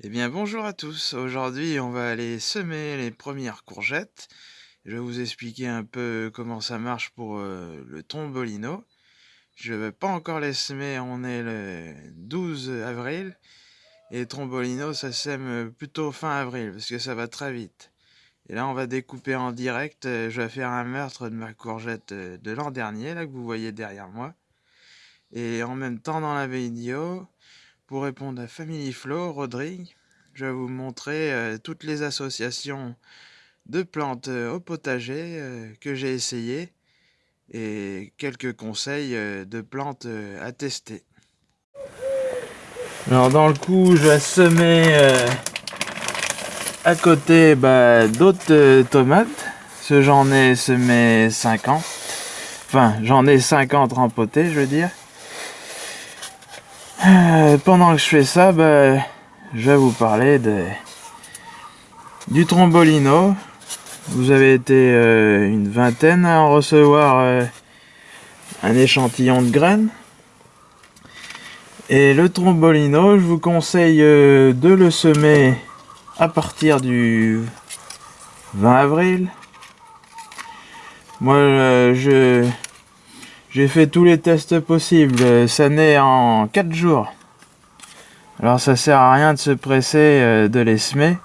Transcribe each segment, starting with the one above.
Eh bien bonjour à tous, aujourd'hui on va aller semer les premières courgettes. Je vais vous expliquer un peu comment ça marche pour euh, le tombolino. Je ne vais pas encore les semer, on est le 12 avril. Et trombolino ça sème plutôt fin avril parce que ça va très vite. Et là on va découper en direct, je vais faire un meurtre de ma courgette de l'an dernier, là que vous voyez derrière moi. Et en même temps dans la vidéo, pour répondre à Family Flow, Rodrigue, je vais vous montrer euh, toutes les associations de plantes euh, au potager euh, que j'ai essayé et quelques conseils de plantes à tester. Alors dans le coup, je vais semer à côté bah, d'autres tomates. Ce j'en ai semé 50. Enfin, j'en ai 50 rempotés, je veux dire. Euh, pendant que je fais ça, ben, je vais vous parler de, du trombolino. Vous avez été euh, une vingtaine à en recevoir euh, un échantillon de graines. Et le trombolino, je vous conseille de le semer à partir du 20 avril. Moi, je j'ai fait tous les tests possibles, ça naît en 4 jours. Alors ça sert à rien de se presser euh, de les semer.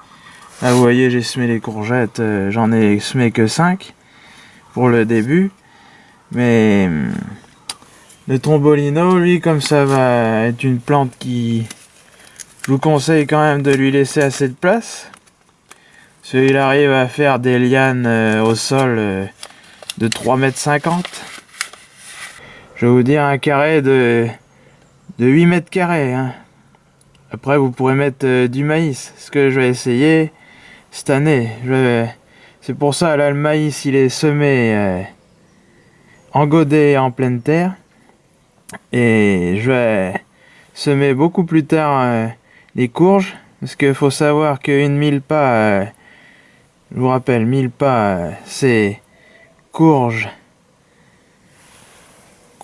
Là vous voyez j'ai semé les courgettes, euh, j'en ai semé que 5 pour le début. Mais hum, le trombolino, lui comme ça va être une plante qui... Je vous conseille quand même de lui laisser assez de place. Parce qu'il arrive à faire des lianes euh, au sol de 3,50 m je vais vous dire un carré de, de 8 mètres carrés. Hein. Après, vous pourrez mettre euh, du maïs. Ce que je vais essayer cette année. C'est pour ça, là, le maïs, il est semé euh, en godet en pleine terre. Et je vais semer beaucoup plus tard euh, les courges. Parce qu'il faut savoir qu'une mille pas, je vous rappelle, mille pas, c'est courge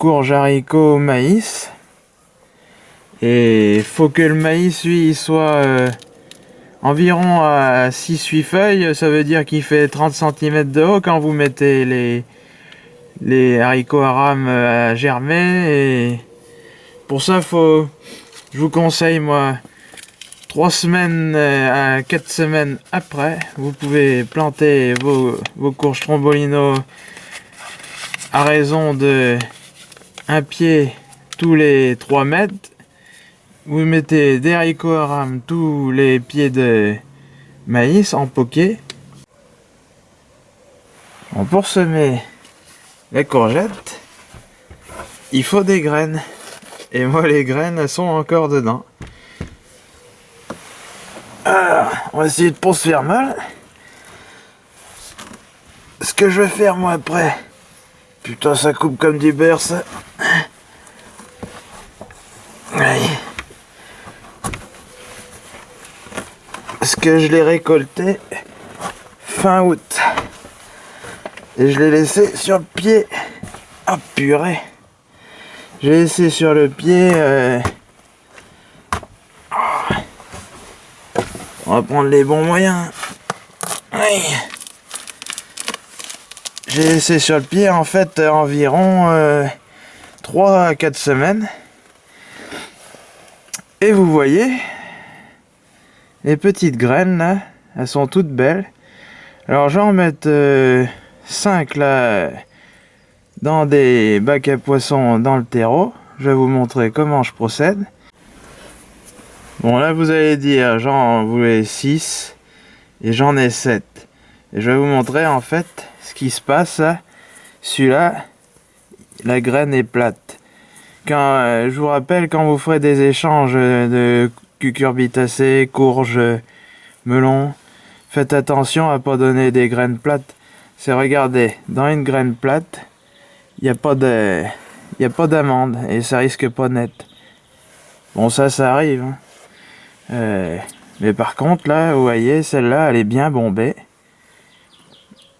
courge, haricots, maïs. Et faut que le maïs, lui, soit euh, environ à 6-8 feuilles. Ça veut dire qu'il fait 30 cm de haut quand vous mettez les, les haricots à rame à germer. Et pour ça, faut, je vous conseille, moi, 3 semaines euh, à 4 semaines après, vous pouvez planter vos, vos courges trombolino à raison de un pied tous les 3 mètres. Vous mettez des haricots rame tous les pieds de maïs en poquet. pour semer les courgettes, il faut des graines. Et moi, les graines sont encore dedans. Alors, on va essayer de se faire mal. Ce que je vais faire moi après, putain ça coupe comme du beurre ça. Parce que je l'ai récolté fin août. Et je l'ai laissé sur le pied. Ah purée. J'ai laissé sur le pied. Euh, on va prendre les bons moyens. J'ai laissé sur le pied en fait environ 3 euh, à 4 semaines. Et vous voyez, les petites graines là, elles sont toutes belles. Alors je vais en mettre 5 euh, là dans des bacs à poissons dans le terreau. Je vais vous montrer comment je procède. Bon là vous allez dire j'en voulais 6 et j'en ai 7. Et je vais vous montrer en fait ce qui se passe. Celui-là, la graine est plate. Quand, euh, je vous rappelle, quand vous ferez des échanges de cucurbitacées, courges, melons, faites attention à pas donner des graines plates. C'est regardez, dans une graine plate, il n'y a pas de, il a pas d'amande et ça risque pas net. Bon ça, ça arrive. Hein. Euh, mais par contre là, vous voyez, celle-là, elle est bien bombée.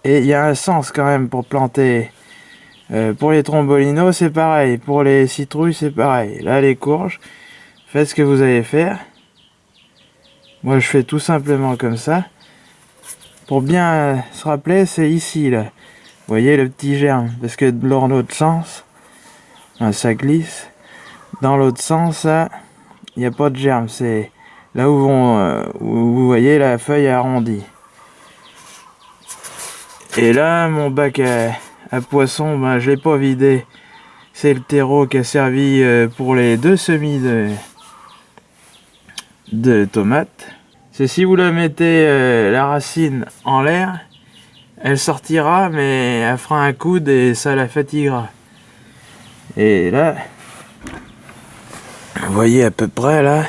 Et il y a un sens quand même pour planter euh, pour les trombolinos, c'est pareil. Pour les citrouilles, c'est pareil. Là, les courges, faites ce que vous allez faire. Moi, je fais tout simplement comme ça. Pour bien se rappeler, c'est ici, là. Vous voyez le petit germe? Parce que dans l'autre sens, ça glisse. Dans l'autre sens, il n'y a pas de germe. C'est là où, euh, vous voyez la feuille arrondie. Et là, mon bac à, poisson, ben, je l'ai pas vidé. C'est le terreau qui a servi euh, pour les deux semis de, tomates. C'est si vous la mettez euh, la racine en l'air, elle sortira, mais elle fera un coude et ça la fatiguera. Et là, vous voyez à peu près là,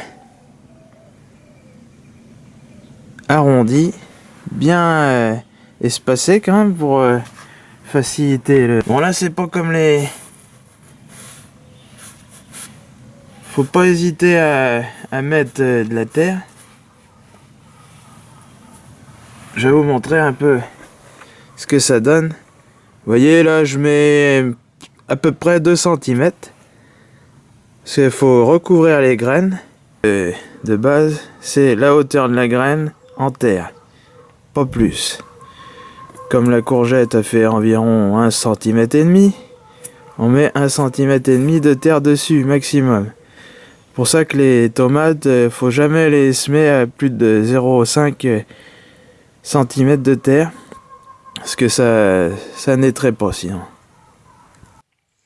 arrondi, bien euh, espacé quand même pour euh, faciliter le... Bon là c'est pas comme les... Faut pas hésiter à, à mettre euh, de la terre. Je vais vous montrer un peu ce que ça donne. Voyez là je mets à peu près 2 cm. Parce qu'il faut recouvrir les graines. de base, c'est la hauteur de la graine en terre. Pas plus. Comme la courgette a fait environ 1 cm et demi, on met 1 cm et demi de terre dessus maximum. Pour ça que les tomates, euh, faut jamais les semer à plus de 0,5 cm de terre. Parce que ça, ça naîtrait pas sinon.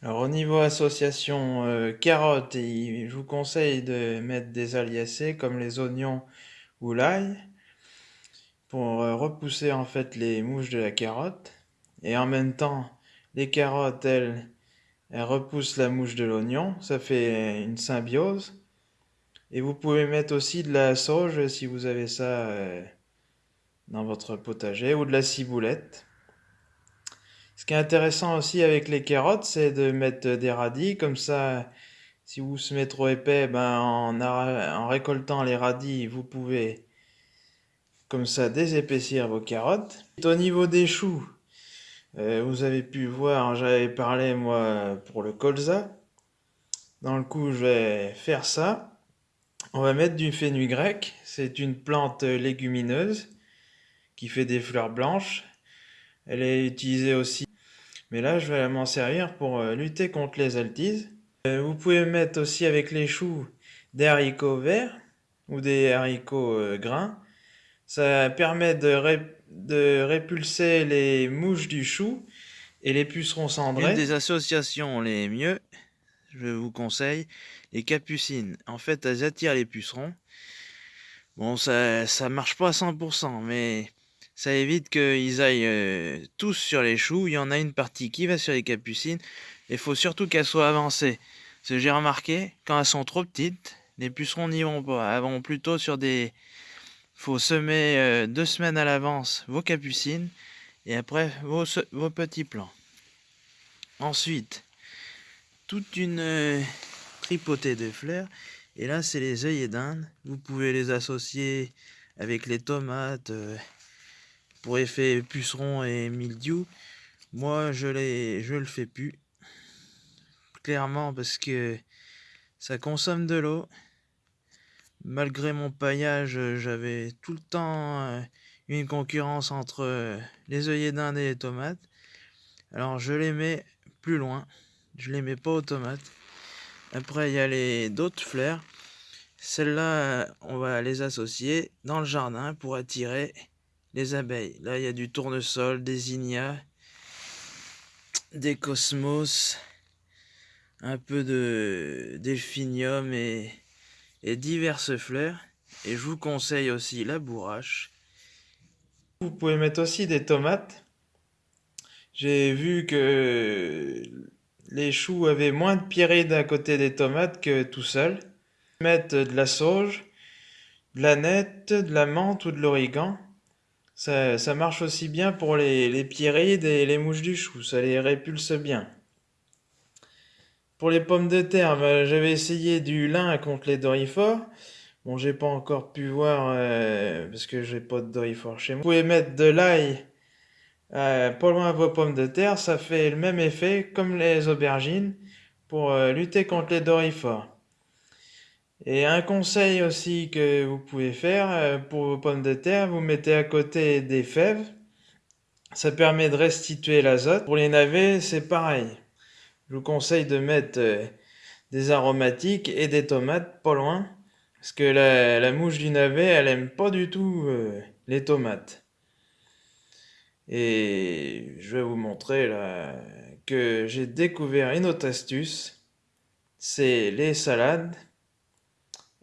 Alors au niveau association euh, carottes, je vous conseille de mettre des aliacés comme les oignons ou l'ail pour euh, repousser en fait les mouches de la carotte. Et en même temps, les carottes, elles, repoussent la mouche de l'oignon. Ça fait une symbiose. Et vous pouvez mettre aussi de la sauge si vous avez ça euh, dans votre potager ou de la ciboulette. Ce qui est intéressant aussi avec les carottes, c'est de mettre des radis. Comme ça, si vous semez trop épais, ben, en, en récoltant les radis, vous pouvez comme ça désépaissir vos carottes. Au niveau des choux, euh, vous avez pu voir, j'avais parlé moi pour le colza. Dans le coup, je vais faire ça. On va mettre du fenugrec. C'est une plante légumineuse qui fait des fleurs blanches. Elle est utilisée aussi mais là, je vais m'en servir pour euh, lutter contre les altises. Euh, vous pouvez mettre aussi avec les choux des haricots verts ou des haricots grains. Ça permet de, répulser les mouches du chou et les pucerons cendrés. Une des associations les mieux, je vous conseille, les capucines. En fait, elles attirent les pucerons. Bon, ça, ça marche pas à 100%, mais ça évite qu'ils aillent euh, tous sur les choux. Il y en a une partie qui va sur les capucines. Il faut surtout qu'elles soient avancées. Parce que j'ai remarqué, quand elles sont trop petites, les pucerons n'y vont pas. Elles vont plutôt sur des... Faut semer euh, deux semaines à l'avance vos capucines et après vos, petits plants. Ensuite, toute une euh, tripotée de fleurs. Et là, c'est les œillets d'Inde. Vous pouvez les associer avec les tomates pour effet puceron et mildiou. Moi, je, je le fais plus. Clairement, parce que ça consomme de l'eau. Malgré mon paillage, j'avais tout le temps euh, une concurrence entre euh, les œillets d'Inde et les tomates. Alors, je les mets plus loin. Je les mets pas aux tomates. Après, il y a les d'autres fleurs. Celles-là, on va les associer dans le jardin pour attirer les abeilles. Là, il y a du tournesol, des ignas, des cosmos, un peu de delphinium et, et diverses fleurs. Et je vous conseille aussi la bourrache. Vous pouvez mettre aussi des tomates. J'ai vu que les choux avaient moins de pierreries d'un côté des tomates que tout seul. Mettre de la sauge, de la nette, de la menthe ou de l'origan. Ça, marche aussi bien pour les, les pierrides et les mouches du chou, ça les répulse bien. Pour les pommes de terre, bah, j'avais essayé du lin contre les dorifores. Bon, j'ai pas encore pu voir euh, parce que j'ai pas de dorifores chez moi. Vous pouvez mettre de l'ail euh, pas loin de vos pommes de terre, ça fait le même effet comme les aubergines pour euh, lutter contre les dorifores. Et un conseil aussi que vous pouvez faire euh, pour vos pommes de terre, vous mettez à côté des fèves. Ça permet de restituer l'azote. Pour les navets, c'est pareil. Je vous conseille de mettre euh, des aromatiques et des tomates pas loin. Parce que la, mouche du navet, elle aime pas du tout euh, les tomates. Et je vais vous montrer là que j'ai découvert une autre astuce. C'est les salades.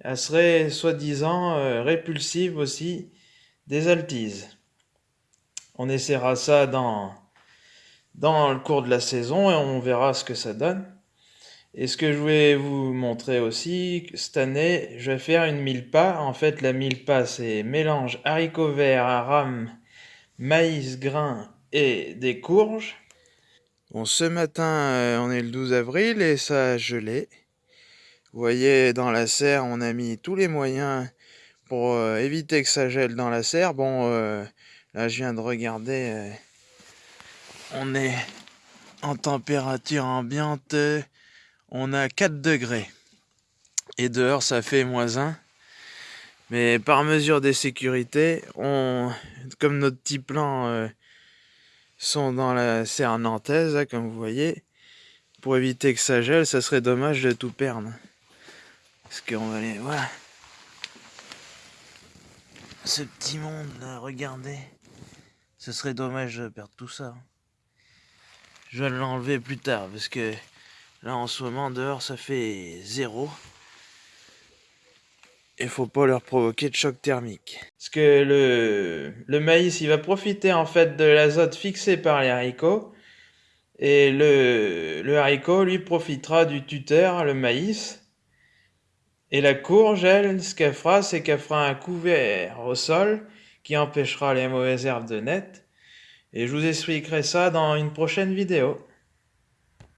Elle serait soi-disant euh, répulsive aussi des altises. On essaiera ça dans, dans le cours de la saison et on verra ce que ça donne. Et ce que je voulais vous montrer aussi, cette année, je vais faire une mille pas. En fait, la mille pas, c'est mélange haricots verts, rame, maïs, grain et des courges. Bon, ce matin, euh, on est le 12 avril et ça a gelé. Vous voyez, dans la serre, on a mis tous les moyens pour euh, éviter que ça gèle dans la serre. Bon, euh, là, je viens de regarder. On est en température ambiante. On a 4 degrés. Et dehors, ça fait moins 1. Mais par mesure de sécurité, on, comme nos petits plans sont dans la serre nantaise, comme vous voyez. Pour éviter que ça gèle, ça serait dommage de tout perdre. Parce qu'on va aller... Voilà. Ce petit monde là, regardez. Ce serait dommage de perdre tout ça. Je vais l'enlever plus tard, parce que là en ce moment dehors ça fait zéro il faut pas leur provoquer de choc thermique. Parce que le, le maïs, il va profiter en fait de l'azote fixé par les haricots. Et le, le haricot, lui, profitera du tuteur, le maïs. Et la courge, elle, ce qu'elle fera, c'est qu'elle fera un couvert au sol qui empêchera les mauvaises herbes de naître. Et je vous expliquerai ça dans une prochaine vidéo.